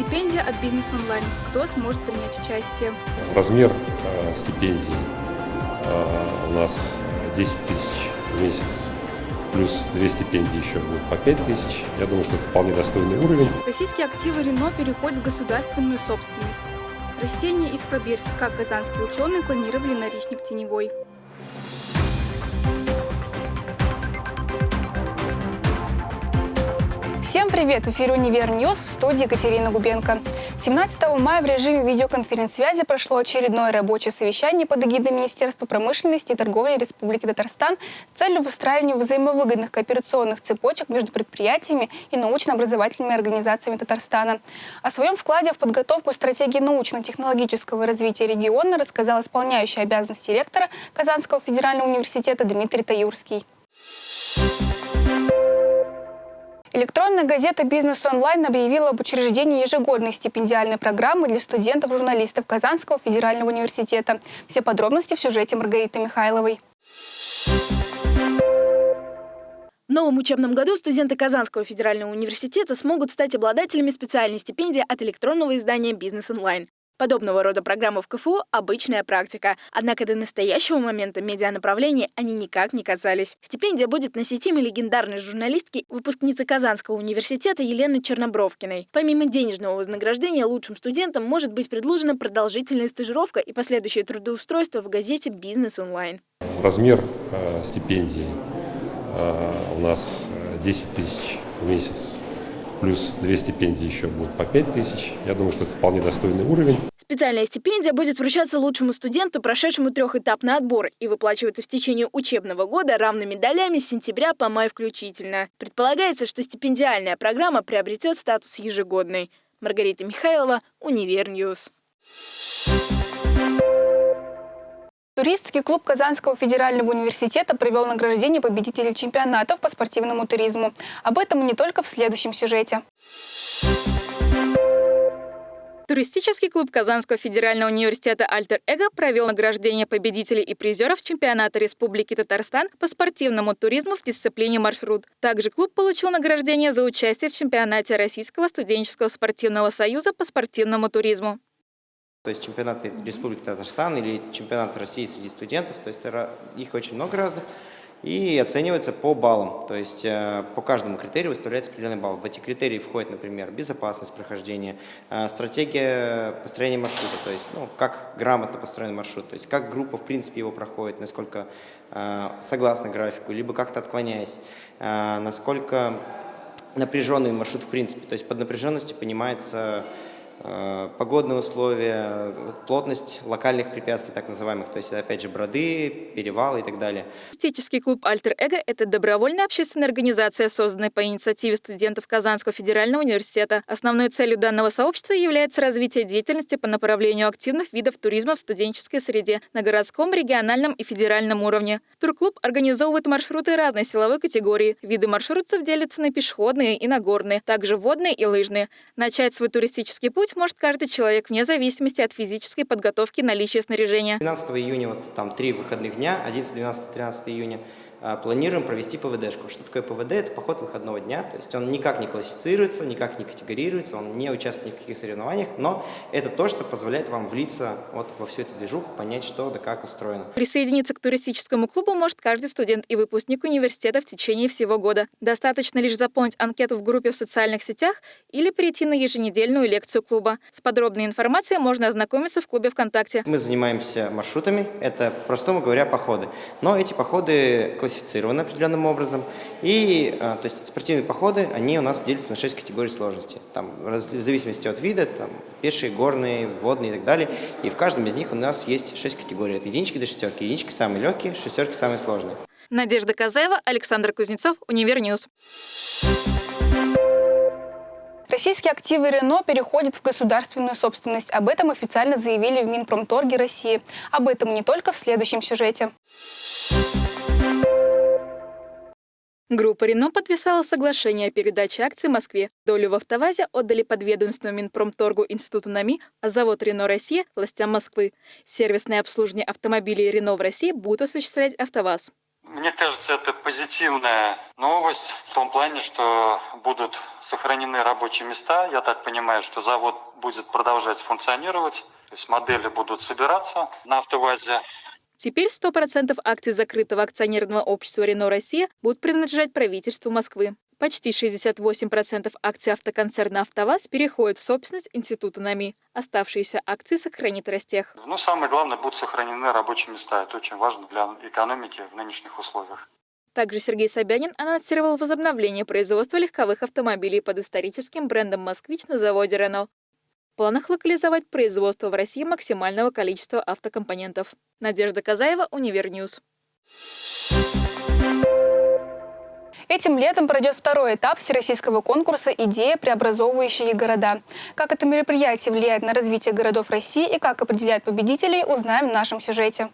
Стипендия от Бизнес Онлайн. Кто сможет принять участие? Размер э, стипендии э, у нас 10 тысяч в месяц. Плюс две стипендии еще будут по 5 тысяч. Я думаю, что это вполне достойный уровень. Российские активы Рено переходят в государственную собственность. Растения из пробирки, как казанские ученые клонировали наричник теневой. Всем привет! В эфире «Универ News» в студии Екатерина Губенко. 17 мая в режиме видеоконференц-связи прошло очередное рабочее совещание под эгидой Министерства промышленности и торговли Республики Татарстан с целью выстраивания взаимовыгодных кооперационных цепочек между предприятиями и научно-образовательными организациями Татарстана. О своем вкладе в подготовку стратегии научно-технологического развития региона рассказал исполняющий обязанности ректора Казанского федерального университета Дмитрий Таюрский. Электронная газета «Бизнес онлайн» объявила об учреждении ежегодной стипендиальной программы для студентов-журналистов Казанского федерального университета. Все подробности в сюжете Маргариты Михайловой. В новом учебном году студенты Казанского федерального университета смогут стать обладателями специальной стипендии от электронного издания «Бизнес онлайн». Подобного рода программы в КФУ – обычная практика. Однако до настоящего момента медианаправления они никак не касались. Стипендия будет на сетиме легендарной журналистки, выпускницы Казанского университета Елены Чернобровкиной. Помимо денежного вознаграждения, лучшим студентам может быть предложена продолжительная стажировка и последующее трудоустройство в газете «Бизнес онлайн». Размер э, стипендии э, у нас 10 э, тысяч в месяц плюс две стипендии еще будут по 5 тысяч. Я думаю, что это вполне достойный уровень. Специальная стипендия будет вручаться лучшему студенту, прошедшему трехэтапный отбор, и выплачиваться в течение учебного года равными долями с сентября по май включительно. Предполагается, что стипендиальная программа приобретет статус ежегодной. Маргарита Михайлова, Универ News. Туристский клуб Казанского федерального университета провел награждение победителей чемпионатов по спортивному туризму. Об этом и не только в следующем сюжете. Туристический клуб Казанского федерального университета «Альтер Эго» провел награждение победителей и призеров чемпионата Республики Татарстан по спортивному туризму в дисциплине «Маршрут». Также клуб получил награждение за участие в чемпионате Российского студенческого спортивного союза по спортивному туризму. То есть чемпионаты Республики Татарстан или чемпионат России среди студентов, то есть их очень много разных, и оценивается по баллам, то есть э, по каждому критерию выставляется определенный балл. В эти критерии входит, например, безопасность прохождения, э, стратегия построения маршрута, то есть ну, как грамотно построен маршрут, то есть как группа в принципе его проходит, насколько э, согласно графику, либо как-то отклоняясь, насколько напряженный маршрут в принципе, то есть под напряженностью понимается погодные условия, плотность локальных препятствий, так называемых, то есть, опять же, броды, перевалы и так далее. Туристический клуб «Альтер Эго» — это добровольная общественная организация, созданная по инициативе студентов Казанского федерального университета. Основной целью данного сообщества является развитие деятельности по направлению активных видов туризма в студенческой среде на городском, региональном и федеральном уровне. Турклуб организовывает маршруты разной силовой категории. Виды маршрутов делятся на пешеходные и нагорные, также водные и лыжные. Начать свой туристический путь Путь может каждый человек, вне зависимости от физической подготовки и наличия снаряжения. 12 июня, вот там три выходных дня, 11, 12, 13 июня, планируем провести ПВДшку. Что такое ПВД? Это поход выходного дня, то есть он никак не классифицируется, никак не категорируется, он не участвует ни в каких соревнованиях, но это то, что позволяет вам влиться вот во всю эту движуху, понять, что да как устроено. Присоединиться к туристическому клубу может каждый студент и выпускник университета в течение всего года. Достаточно лишь заполнить анкету в группе в социальных сетях или прийти на еженедельную лекцию клуба. С подробной информацией можно ознакомиться в клубе ВКонтакте. Мы занимаемся маршрутами, это, простому говоря, походы. Но эти походы классифицированы определенным образом. И а, то есть спортивные походы, они у нас делятся на 6 категорий сложности. Там, в зависимости от вида, там, пешие, горные, водные и так далее. И в каждом из них у нас есть 6 категорий. От единички до шестерки. Единички самые легкие, шестерки самые сложные. Надежда Казаева, Александр Кузнецов, Универ News. Российские активы Рено переходят в государственную собственность. Об этом официально заявили в Минпромторге России. Об этом не только в следующем сюжете. Группа «Рено» подписала соглашение о передаче акций Москве. Долю в «АвтоВАЗе» отдали подведомству Минпромторгу Институту НАМИ, а завод «Рено Россия» властям Москвы. Сервисное обслуживание автомобилей «Рено» в России будет осуществлять «АвтоВАЗ». Мне кажется, это позитивная новость в том плане, что будут сохранены рабочие места. Я так понимаю, что завод будет продолжать функционировать, то есть модели будут собираться на автовазе. Теперь 100% акций закрытого акционерного общества «Рено Россия» будут принадлежать правительству Москвы. Почти 68% акций автоконцерна «АвтоВАЗ» переходят в собственность Института НАМИ. Оставшиеся акции сохранит Ростех. Ну, самое главное, будут сохранены рабочие места. Это очень важно для экономики в нынешних условиях. Также Сергей Собянин анонсировал возобновление производства легковых автомобилей под историческим брендом «Москвич» на заводе «Рено». В планах локализовать производство в России максимального количества автокомпонентов. Надежда Казаева, Универ News. Этим летом пройдет второй этап всероссийского конкурса «Идеи, преобразовывающие города». Как это мероприятие влияет на развитие городов России и как определяют победителей, узнаем в нашем сюжете.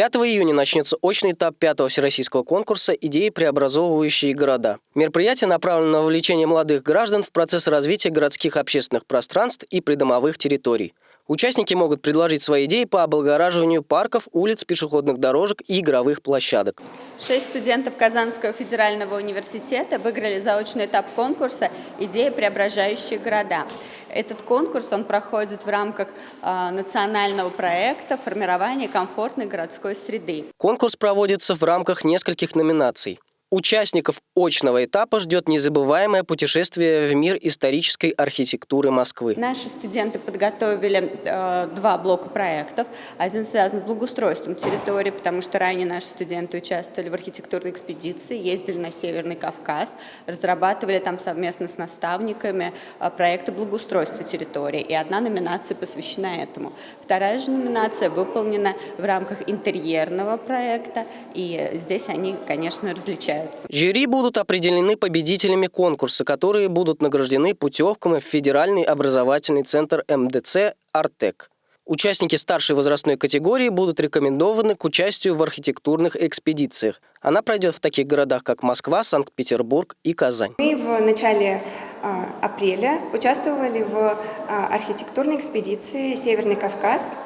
5 июня начнется очный этап пятого всероссийского конкурса «Идеи, преобразовывающие города». Мероприятие направлено на вовлечение молодых граждан в процесс развития городских общественных пространств и придомовых территорий. Участники могут предложить свои идеи по облагораживанию парков, улиц, пешеходных дорожек и игровых площадок. Шесть студентов Казанского федерального университета выиграли заочный этап конкурса «Идеи, преображающие города». Этот конкурс он проходит в рамках э, национального проекта формирования комфортной городской среды». Конкурс проводится в рамках нескольких номинаций. Участников очного этапа ждет незабываемое путешествие в мир исторической архитектуры Москвы. Наши студенты подготовили э, два блока проектов. Один связан с благоустройством территории, потому что ранее наши студенты участвовали в архитектурной экспедиции, ездили на Северный Кавказ, разрабатывали там совместно с наставниками э, проекты благоустройства территории. И одна номинация посвящена этому. Вторая же номинация выполнена в рамках интерьерного проекта, и здесь они, конечно, различаются являются. Жюри будут определены победителями конкурса, которые будут награждены путевками в Федеральный образовательный центр МДЦ «Артек». Участники старшей возрастной категории будут рекомендованы к участию в архитектурных экспедициях. Она пройдет в таких городах, как Москва, Санкт-Петербург и Казань. Мы в начале а, апреля участвовали в а, архитектурной экспедиции «Северный Кавказ»,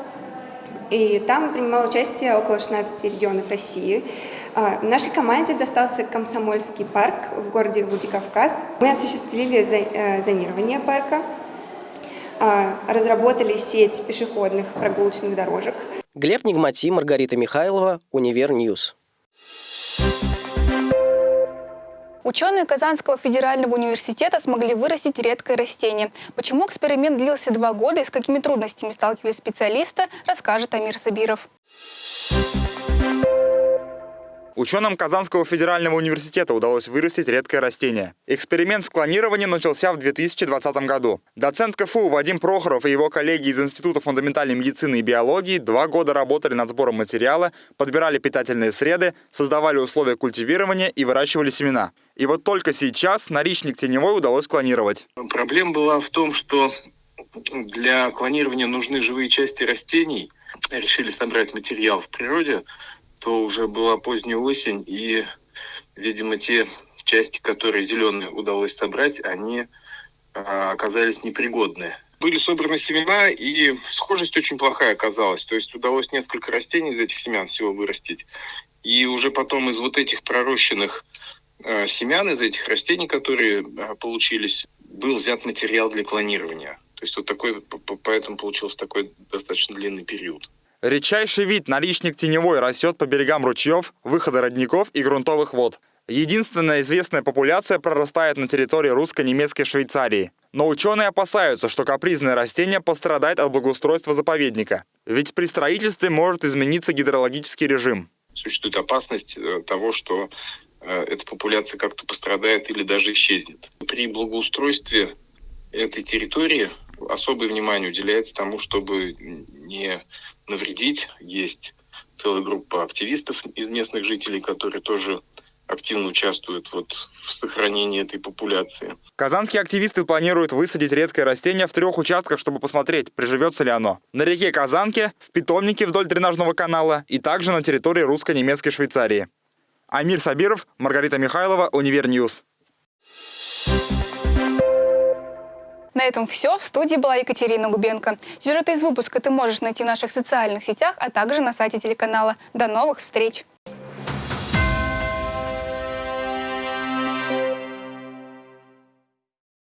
и там принимало участие около 16 регионов России. А, нашей команде достался Комсомольский парк в городе Владикавказ. Мы осуществили э, зонирование парка, а, разработали сеть пешеходных прогулочных дорожек. Глеб Нигмати, Маргарита Михайлова, Универ News. Ученые Казанского федерального университета смогли вырастить редкое растение. Почему эксперимент длился два года и с какими трудностями сталкивались специалисты, расскажет Амир Сабиров. Ученым Казанского федерального университета удалось вырастить редкое растение. Эксперимент с клонированием начался в 2020 году. Доцент КФУ Вадим Прохоров и его коллеги из Института фундаментальной медицины и биологии два года работали над сбором материала, подбирали питательные среды, создавали условия культивирования и выращивали семена. И вот только сейчас наричник теневой удалось клонировать. Проблема была в том, что для клонирования нужны живые части растений. Решили собрать материал в природе, то уже была поздняя осень, и, видимо, те части, которые зеленые удалось собрать, они а, оказались непригодны. Были собраны семена, и схожесть очень плохая оказалась. То есть удалось несколько растений из этих семян всего вырастить. И уже потом из вот этих пророщенных э, семян, из этих растений, которые э, получились, был взят материал для клонирования. То есть вот такой, поэтому получился такой достаточно длинный период. Редчайший вид наличник теневой растет по берегам ручьев, выхода родников и грунтовых вод. Единственная известная популяция прорастает на территории русско-немецкой Швейцарии. Но ученые опасаются, что капризное растение пострадает от благоустройства заповедника. Ведь при строительстве может измениться гидрологический режим. Существует опасность э, того, что э, эта популяция как-то пострадает или даже исчезнет. При благоустройстве этой территории особое внимание уделяется тому, чтобы не навредить. Есть целая группа активистов из местных жителей, которые тоже активно участвуют вот в сохранении этой популяции. Казанские активисты планируют высадить редкое растение в трех участках, чтобы посмотреть, приживется ли оно. На реке Казанке, в питомнике вдоль дренажного канала и также на территории русско-немецкой Швейцарии. Амир Сабиров, Маргарита Михайлова, Универ News. На этом все. В студии была Екатерина Губенко. Сюжеты из выпуска ты можешь найти в наших социальных сетях, а также на сайте телеканала. До новых встреч!